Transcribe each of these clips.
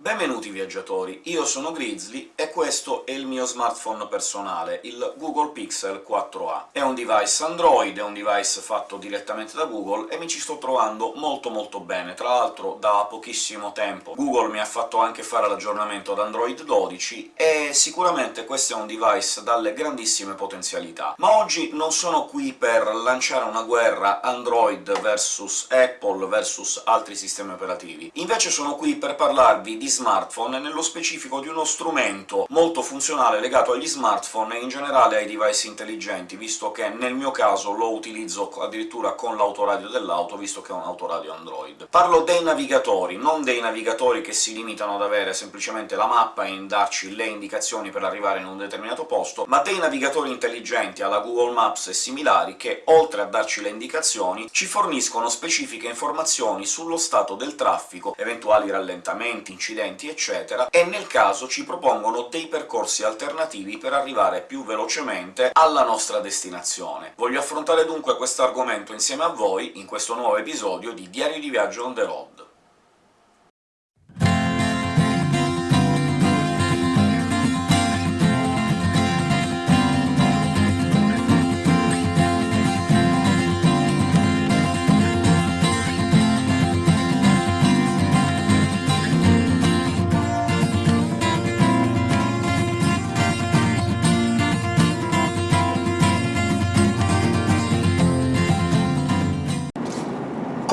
Benvenuti viaggiatori, io sono Grizzly e questo è il mio smartphone personale, il Google Pixel 4a. È un device Android, è un device fatto direttamente da Google, e mi ci sto trovando molto molto bene. Tra l'altro da pochissimo tempo Google mi ha fatto anche fare l'aggiornamento ad Android 12, e sicuramente questo è un device dalle grandissime potenzialità. Ma oggi non sono qui per lanciare una guerra Android versus Apple versus altri sistemi operativi, invece sono qui per parlarvi di smartphone, e nello specifico di uno strumento molto funzionale legato agli smartphone e in generale ai device intelligenti, visto che nel mio caso lo utilizzo addirittura con l'autoradio dell'auto, visto che è un autoradio Android. Parlo dei navigatori, non dei navigatori che si limitano ad avere semplicemente la mappa e darci le indicazioni per arrivare in un determinato posto, ma dei navigatori intelligenti alla Google Maps e similari che, oltre a darci le indicazioni, ci forniscono specifiche informazioni sullo stato del traffico, eventuali rallentamenti, incidenti incidenti, eccetera, e nel caso ci propongono dei percorsi alternativi per arrivare più velocemente alla nostra destinazione. Voglio affrontare dunque questo argomento insieme a voi in questo nuovo episodio di Diario di Viaggio on the road.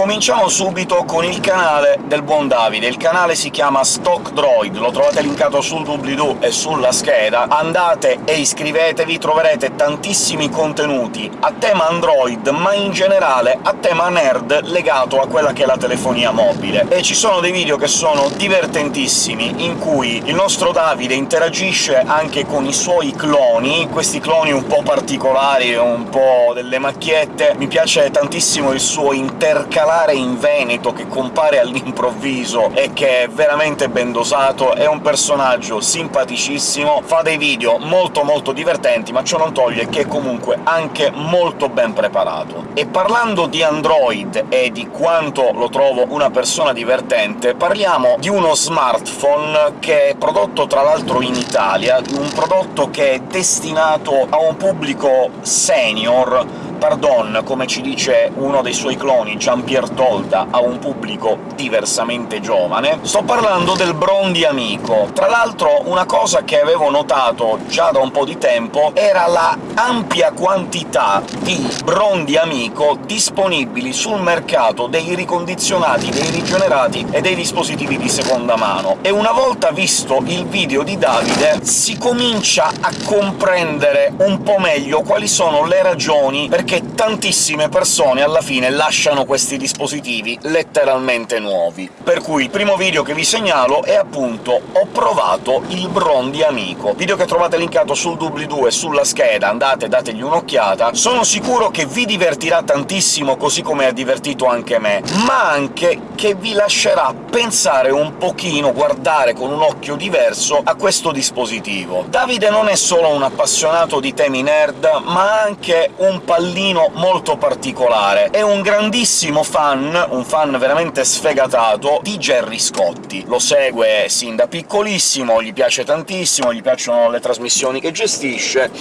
Cominciamo subito con il canale del buon Davide. Il canale si chiama Stock Droid, lo trovate linkato sul doobly-doo e sulla scheda. Andate e iscrivetevi, troverete tantissimi contenuti a tema Android, ma in generale a tema nerd legato a quella che è la telefonia mobile. E ci sono dei video che sono divertentissimi, in cui il nostro Davide interagisce anche con i suoi cloni, questi cloni un po' particolari, un po' delle macchiette. Mi piace tantissimo il suo intercalare scalare in Veneto che compare all'improvviso e che è veramente ben dosato, è un personaggio simpaticissimo, fa dei video molto molto divertenti, ma ciò non toglie che è comunque anche molto ben preparato. E parlando di Android e di quanto lo trovo una persona divertente, parliamo di uno smartphone che è prodotto tra l'altro in Italia, un prodotto che è destinato a un pubblico senior, pardon, come ci dice uno dei suoi cloni, Jean-Pierre Tolda, a un pubblico diversamente giovane. Sto parlando del Brondi Amico. Tra l'altro una cosa che avevo notato già da un po' di tempo era la ampia quantità di Brondi Amico disponibili sul mercato dei ricondizionati, dei rigenerati e dei dispositivi di seconda mano, e una volta visto il video di Davide si comincia a comprendere un po' meglio quali sono le ragioni perché tantissime persone alla fine lasciano questi dispositivi letteralmente nuovi. Per cui il primo video che vi segnalo è appunto «Ho provato il Brondi Amico», video che trovate linkato sul doobly-doo e sulla scheda, andate dategli un'occhiata. Sono sicuro che vi divertirà tantissimo, così come ha divertito anche me, ma anche che vi lascerà pensare un pochino, guardare con un occhio diverso a questo dispositivo. Davide non è solo un appassionato di temi nerd, ma anche un pallino bambino molto particolare. È un grandissimo fan, un fan veramente sfegatato, di Gerry Scotti. Lo segue sin da piccolissimo, gli piace tantissimo, gli piacciono le trasmissioni che gestisce,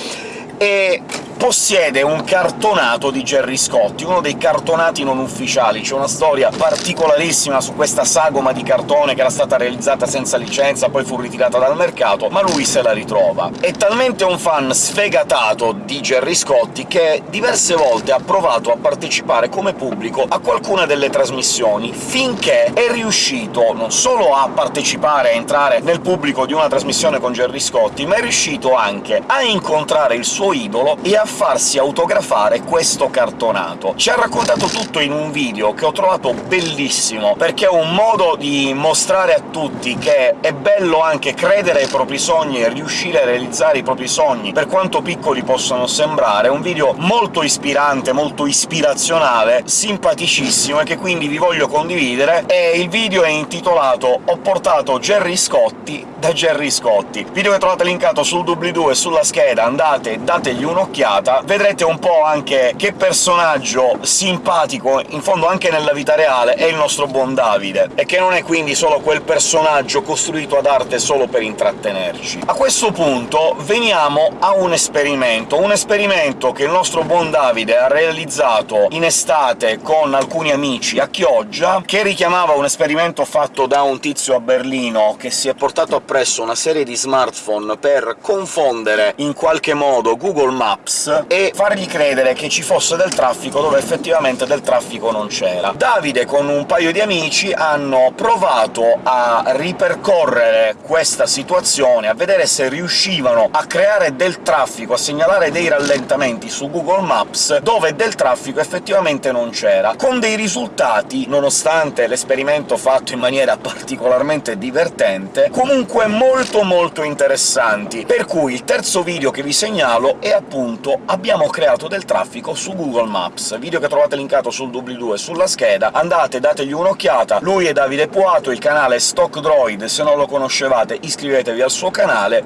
e possiede un cartonato di Gerry Scotti, uno dei cartonati non ufficiali. C'è una storia particolarissima su questa sagoma di cartone che era stata realizzata senza licenza, poi fu ritirata dal mercato, ma lui se la ritrova. È talmente un fan sfegatato di Gerry Scotti che diverse volte ha provato a partecipare come pubblico a qualcuna delle trasmissioni, finché è riuscito non solo a partecipare, a entrare nel pubblico di una trasmissione con Gerry Scotti, ma è riuscito anche a incontrare il suo idolo e a farsi autografare questo cartonato. Ci ha raccontato tutto in un video che ho trovato bellissimo, perché è un modo di mostrare a tutti che è bello anche credere ai propri sogni e riuscire a realizzare i propri sogni, per quanto piccoli possano sembrare. È un video molto ispirante, molto ispirazionale, simpaticissimo, e che quindi vi voglio condividere, e il video è intitolato «Ho portato Gerry Scotti da Gerry Scotti». Video che trovate linkato sul doobly-doo e sulla scheda, andate, dategli un'occhiata un'occhiata, vedrete un po' anche che personaggio simpatico, in fondo anche nella vita reale, è il nostro buon Davide, e che non è quindi solo quel personaggio costruito ad arte solo per intrattenerci. A questo punto veniamo a un esperimento, un esperimento che il nostro buon Davide ha realizzato in estate con alcuni amici a Chioggia, che richiamava un esperimento fatto da un tizio a Berlino che si è portato appresso una serie di smartphone per confondere in qualche modo Google Maps e fargli credere che ci fosse del traffico dove effettivamente del traffico non c'era. Davide con un paio di amici hanno provato a ripercorrere questa situazione, a vedere se riuscivano a creare del traffico, a segnalare dei rallentamenti su Google Maps dove del traffico effettivamente non c'era, con dei risultati, nonostante l'esperimento fatto in maniera particolarmente divertente, comunque molto molto interessanti. Per cui il terzo video che vi segnalo è appunto «Abbiamo creato del traffico su Google Maps», video che trovate linkato sul doobly-doo sulla scheda, andate, dategli un'occhiata, lui è Davide Puato, il canale Stock Droid, se non lo conoscevate iscrivetevi al suo canale,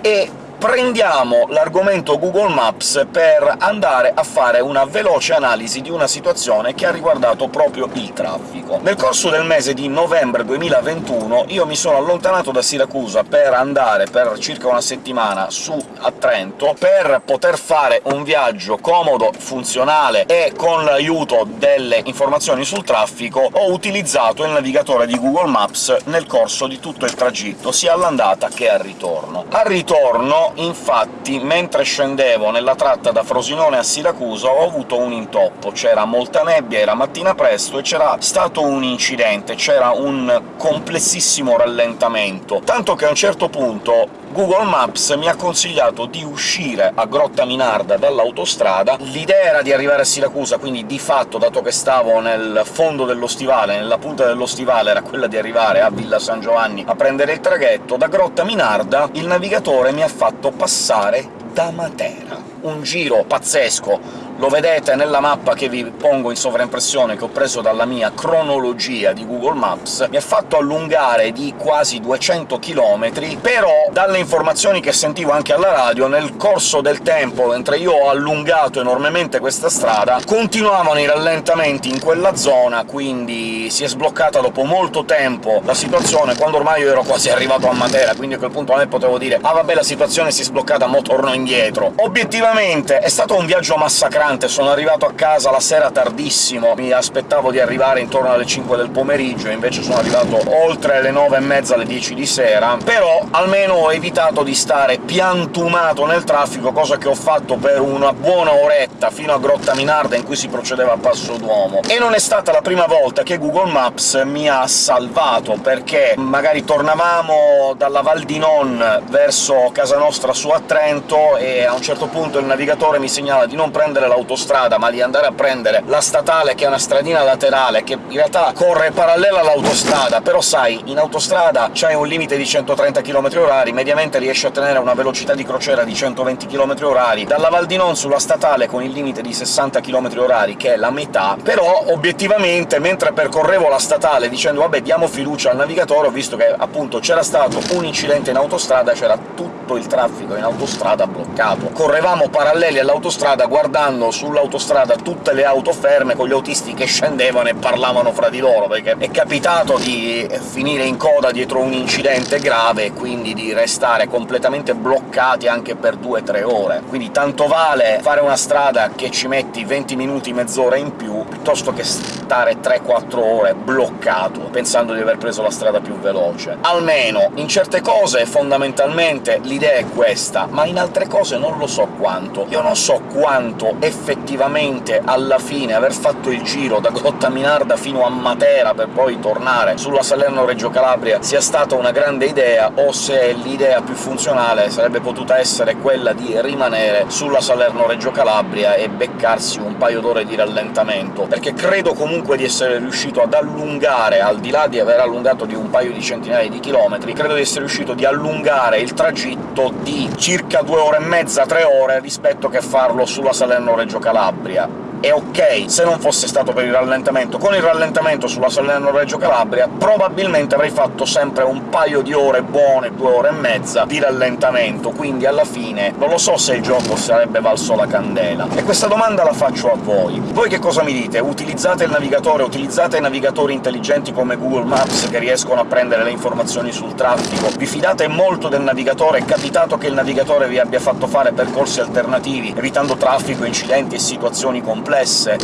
e prendiamo l'argomento Google Maps per andare a fare una veloce analisi di una situazione che ha riguardato proprio il traffico. Nel corso del mese di novembre 2021 io mi sono allontanato da Siracusa per andare per circa una settimana su a Trento, per poter fare un viaggio comodo, funzionale e con l'aiuto delle informazioni sul traffico, ho utilizzato il navigatore di Google Maps nel corso di tutto il tragitto, sia all'andata che al ritorno. Al ritorno infatti, mentre scendevo nella tratta da Frosinone a Siracusa ho avuto un intoppo, c'era molta nebbia, era mattina presto e c'era stato un incidente, c'era un complessissimo rallentamento, tanto che a un certo punto Google Maps mi ha consigliato di uscire a Grotta Minarda dall'autostrada. L'idea era di arrivare a Siracusa, quindi di fatto, dato che stavo nel fondo dello stivale, nella punta dello stivale, era quella di arrivare a Villa San Giovanni a prendere il traghetto. Da Grotta Minarda il navigatore mi ha fatto passare da Matera. Un giro pazzesco, lo vedete nella mappa che vi pongo in sovraimpressione, che ho preso dalla mia cronologia di Google Maps, mi ha fatto allungare di quasi 200 km, però dalle informazioni che sentivo anche alla radio, nel corso del tempo, mentre io ho allungato enormemente questa strada, continuavano i rallentamenti in quella zona, quindi si è sbloccata dopo molto tempo la situazione, quando ormai io ero quasi arrivato a Matera, quindi a quel punto a me potevo dire «Ah vabbè, la situazione si è sbloccata, mo torno indietro». Obiettivamente è stato un viaggio massacrante, sono arrivato a casa la sera tardissimo, mi aspettavo di arrivare intorno alle 5 del pomeriggio, invece sono arrivato oltre le 9 e mezza, alle 10 di sera, però almeno ho evitato di stare piantumato nel traffico, cosa che ho fatto per una buona oretta, fino a Grotta Minarda, in cui si procedeva a passo d'uomo. E non è stata la prima volta che Google Maps mi ha salvato, perché magari tornavamo dalla Val di Non verso casa nostra su a Trento, e a un certo punto il navigatore mi segnala di non prendere l'autostrada, ma di andare a prendere la statale, che è una stradina laterale, che in realtà corre parallela all'autostrada, però sai, in autostrada c'hai un limite di 130 km h mediamente riesci a tenere una velocità di crociera di 120 km h dalla Val di Non sulla statale con il limite di 60 km h che è la metà, però obiettivamente, mentre percorrevo la statale dicendo «vabbè, diamo fiducia al navigatore», ho visto che appunto c'era stato un incidente in autostrada, c'era tutto il traffico in autostrada bloccato. Correvamo paralleli all'autostrada guardando vedevano sull'autostrada tutte le auto ferme, con gli autisti che scendevano e parlavano fra di loro, perché è capitato di finire in coda dietro un incidente grave e quindi di restare completamente bloccati anche per 2-3 ore. Quindi tanto vale fare una strada che ci metti 20 minuti, mezz'ora in più, piuttosto che stare 3-4 ore bloccato, pensando di aver preso la strada più veloce. Almeno, in certe cose, fondamentalmente, l'idea è questa, ma in altre cose non lo so quanto. Io non so quanto effettivamente alla fine aver fatto il giro da Grotta Minarda fino a Matera per poi tornare sulla Salerno-Reggio Calabria sia stata una grande idea, o se l'idea più funzionale sarebbe potuta essere quella di rimanere sulla Salerno-Reggio Calabria e beccarsi un paio d'ore di rallentamento, perché credo comunque di essere riuscito ad allungare, al di là di aver allungato di un paio di centinaia di chilometri, credo di essere riuscito di allungare il tragitto di circa due ore e mezza, tre ore, rispetto che farlo sulla Salerno-Reggio Calabria è ok se non fosse stato per il rallentamento. Con il rallentamento sulla Salerno-Reggio Calabria probabilmente avrei fatto sempre un paio di ore buone, due ore e mezza, di rallentamento, quindi alla fine non lo so se il gioco sarebbe valso la candela. E questa domanda la faccio a voi. Voi che cosa mi dite? Utilizzate il navigatore, utilizzate navigatori intelligenti come Google Maps che riescono a prendere le informazioni sul traffico? Vi fidate molto del navigatore? È capitato che il navigatore vi abbia fatto fare percorsi alternativi, evitando traffico, incidenti e situazioni complesse?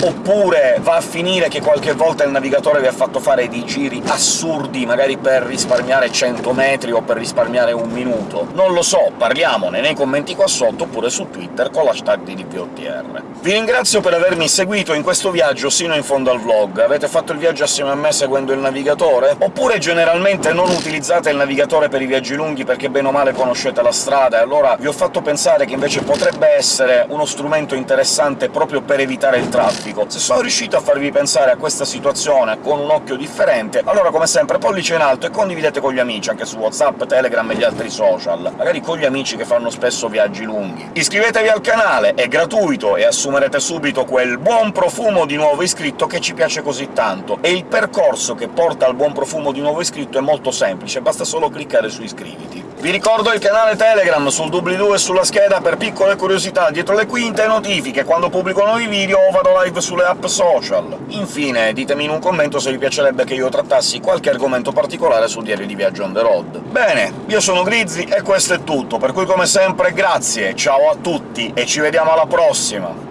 Oppure va a finire che qualche volta il navigatore vi ha fatto fare dei giri assurdi, magari per risparmiare 100 metri o per risparmiare un minuto? Non lo so, parliamone nei commenti qua sotto, oppure su Twitter con l'hashtag di DPOTR. Vi ringrazio per avermi seguito in questo viaggio sino in fondo al vlog. Avete fatto il viaggio assieme a me seguendo il navigatore? Oppure generalmente non utilizzate il navigatore per i viaggi lunghi perché bene o male conoscete la strada, e allora vi ho fatto pensare che invece potrebbe essere uno strumento interessante proprio per evitare il traffico. Se sono riuscito a farvi pensare a questa situazione con un occhio differente, allora come sempre pollice in alto e condividete con gli amici, anche su WhatsApp, Telegram e gli altri social, magari con gli amici che fanno spesso viaggi lunghi. Iscrivetevi al canale, è gratuito e assume assumerete subito quel buon profumo di nuovo iscritto che ci piace così tanto, e il percorso che porta al buon profumo di nuovo iscritto è molto semplice, basta solo cliccare su iscriviti. Vi ricordo il canale Telegram sul doobly-doo e sulla scheda per piccole curiosità dietro le quinte e notifiche quando pubblico nuovi video o vado live sulle app social. Infine, ditemi in un commento se vi piacerebbe che io trattassi qualche argomento particolare sul diario di viaggio on the road. Bene, io sono Grizzy e questo è tutto, per cui come sempre grazie, ciao a tutti e ci vediamo alla prossima!